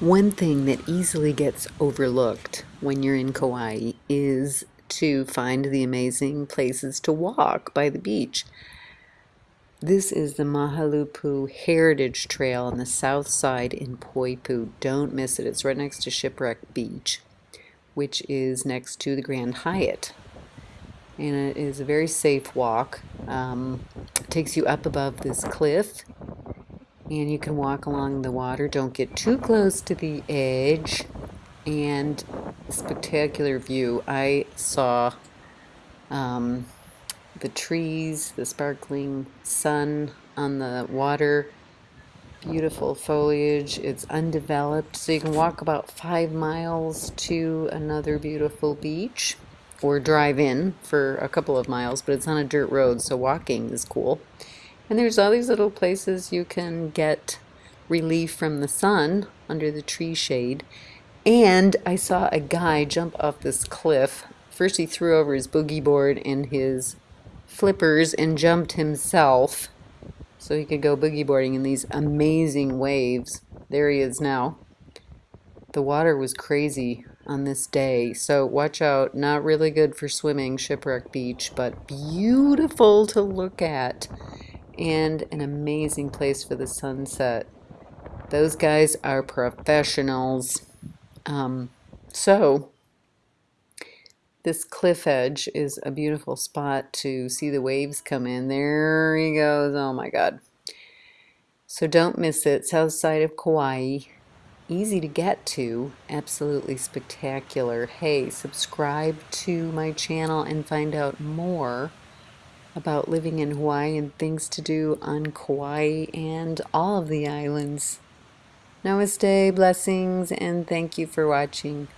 One thing that easily gets overlooked when you're in Kauai is to find the amazing places to walk by the beach. This is the Mahaulepu Heritage Trail on the south side in Poipu. Don't miss it. It's right next to Shipwreck Beach, which is next to the Grand Hyatt. And it is a very safe walk. Um, takes you up above this cliff and you can walk along the water. Don't get too close to the edge. And spectacular view. I saw um, the trees, the sparkling sun on the water, beautiful foliage. It's undeveloped, so you can walk about five miles to another beautiful beach or drive in for a couple of miles, but it's on a dirt road, so walking is cool. And there's all these little places you can get relief from the sun under the tree shade. And I saw a guy jump off this cliff. First he threw over his boogie board and his flippers and jumped himself so he could go boogie boarding in these amazing waves. There he is now. The water was crazy on this day, so watch out. Not really good for swimming, Shipwreck Beach, but beautiful to look at and an amazing place for the sunset. Those guys are professionals. Um, so, this cliff edge is a beautiful spot to see the waves come in. There he goes. Oh my God. So don't miss it. South side of Kauai. Easy to get to. Absolutely spectacular. Hey, subscribe to my channel and find out more about living in Hawaii and things to do on Kauai and all of the islands. Namaste, blessings, and thank you for watching.